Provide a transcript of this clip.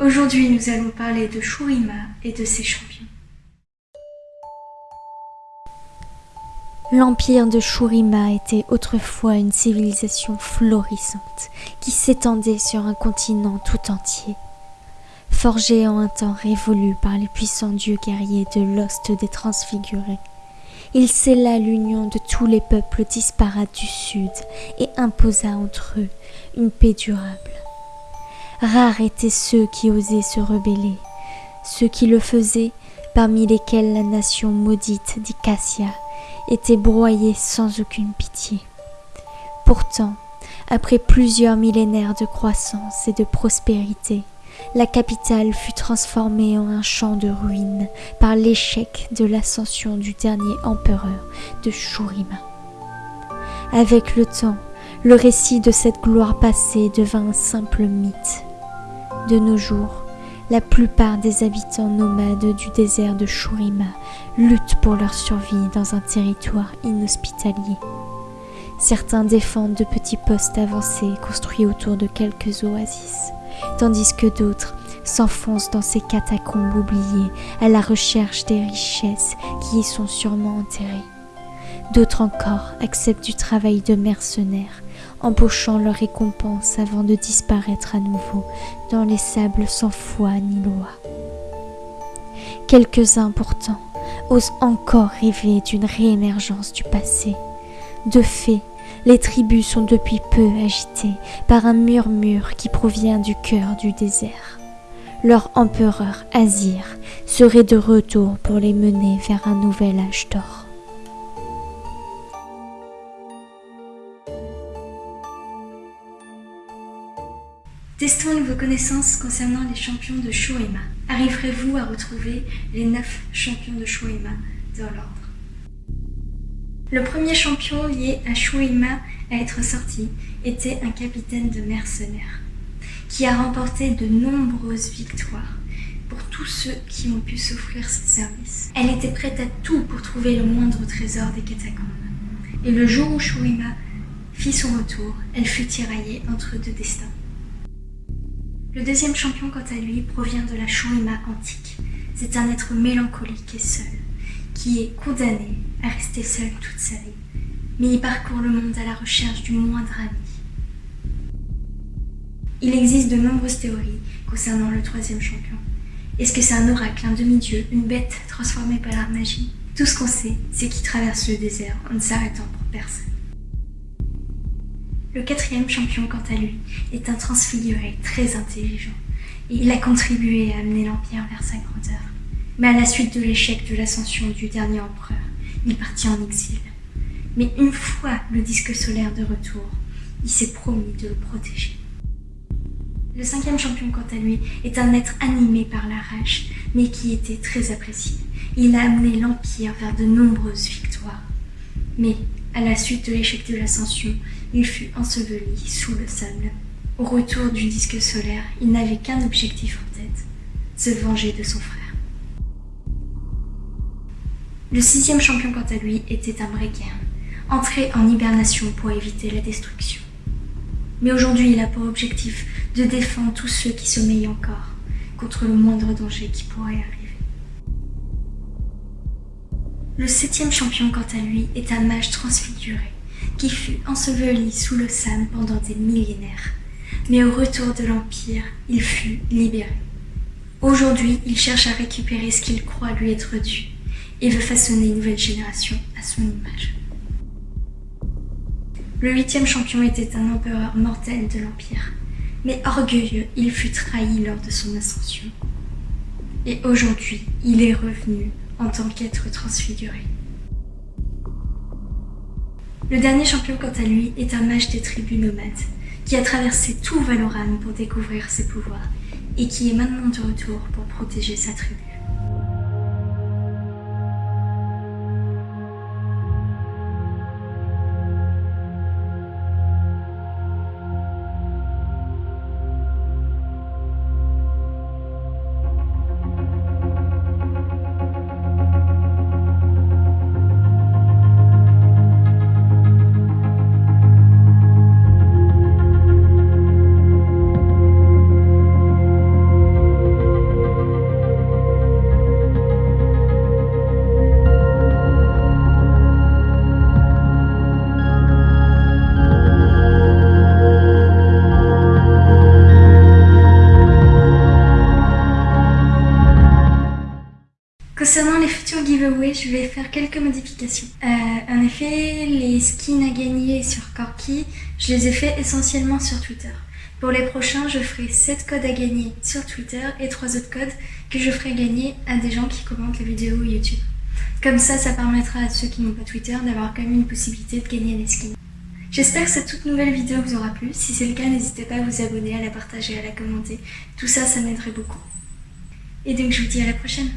Aujourd'hui, nous allons parler de Shurima et de ses champions. L'empire de Shurima était autrefois une civilisation florissante qui s'étendait sur un continent tout entier. Forgé en un temps révolu par les puissants dieux guerriers de l'ost des transfigurés, il scella l'union de tous les peuples disparates du sud et imposa entre eux une paix durable. Rares étaient ceux qui osaient se rebeller, ceux qui le faisaient, parmi lesquels la nation maudite d'Icassia était broyée sans aucune pitié. Pourtant, après plusieurs millénaires de croissance et de prospérité, la capitale fut transformée en un champ de ruines par l'échec de l'ascension du dernier empereur de Shurima. Avec le temps, le récit de cette gloire passée devint un simple mythe. De nos jours, la plupart des habitants nomades du désert de Shurima luttent pour leur survie dans un territoire inhospitalier. Certains défendent de petits postes avancés construits autour de quelques oasis tandis que d'autres s'enfoncent dans ces catacombes oubliées à la recherche des richesses qui y sont sûrement enterrées. D'autres encore acceptent du travail de mercenaires, empochant leur récompense avant de disparaître à nouveau dans les sables sans foi ni loi. Quelques-uns pourtant osent encore rêver d'une réémergence du passé. De fait, les tribus sont depuis peu agitées par un murmure qui provient du cœur du désert. Leur empereur Azir serait de retour pour les mener vers un nouvel âge d'or. Testons vos connaissances concernant les champions de Shoema. Arriverez-vous à retrouver les neuf champions de Shoema dans l'ordre? Le premier champion lié à Shuima à être sorti était un capitaine de mercenaires, qui a remporté de nombreuses victoires pour tous ceux qui ont pu s'offrir ses services. Elle était prête à tout pour trouver le moindre trésor des catacombes. Et le jour où Shuima fit son retour, elle fut tiraillée entre deux destins. Le deuxième champion, quant à lui, provient de la Shuima antique. C'est un être mélancolique et seul, qui est condamné à rester seul toute sa vie, mais il parcourt le monde à la recherche du moindre ami. Il existe de nombreuses théories concernant le troisième champion. Est-ce que c'est un oracle, un demi-dieu, une bête transformée par la magie Tout ce qu'on sait, c'est qu'il traverse le désert en ne s'arrêtant pour personne. Le quatrième champion, quant à lui, est un transfiguré très intelligent, et il a contribué à amener l'Empire vers sa grandeur. Mais à la suite de l'échec de l'ascension du dernier empereur, il partit en exil. Mais une fois le disque solaire de retour, il s'est promis de le protéger. Le cinquième champion, quant à lui, est un être animé par la rage, mais qui était très apprécié. Il a amené l'Empire vers de nombreuses victoires. Mais, à la suite de l'échec de l'ascension, il fut enseveli sous le sable. Au retour du disque solaire, il n'avait qu'un objectif en tête, se venger de son frère. Le sixième champion, quant à lui, était un Breaker, entré en hibernation pour éviter la destruction. Mais aujourd'hui, il a pour objectif de défendre tous ceux qui sommeillent encore contre le moindre danger qui pourrait arriver. Le septième champion, quant à lui, est un mage transfiguré, qui fut enseveli sous le sable pendant des millénaires. Mais au retour de l'Empire, il fut libéré. Aujourd'hui, il cherche à récupérer ce qu'il croit lui être dû, et veut façonner une nouvelle génération à son image. Le huitième champion était un empereur mortel de l'Empire, mais orgueilleux, il fut trahi lors de son ascension. Et aujourd'hui, il est revenu en tant qu'être transfiguré. Le dernier champion, quant à lui, est un mage des tribus nomades, qui a traversé tout Valoran pour découvrir ses pouvoirs, et qui est maintenant de retour pour protéger sa tribu. Je vais faire quelques modifications. Euh, en effet, les skins à gagner sur Corki, je les ai fait essentiellement sur Twitter. Pour les prochains, je ferai 7 codes à gagner sur Twitter et 3 autres codes que je ferai gagner à des gens qui commentent les vidéos YouTube. Comme ça, ça permettra à ceux qui n'ont pas Twitter d'avoir quand même une possibilité de gagner des skins. J'espère que cette toute nouvelle vidéo vous aura plu. Si c'est le cas, n'hésitez pas à vous abonner, à la partager, à la commenter. Tout ça, ça m'aiderait beaucoup. Et donc je vous dis à la prochaine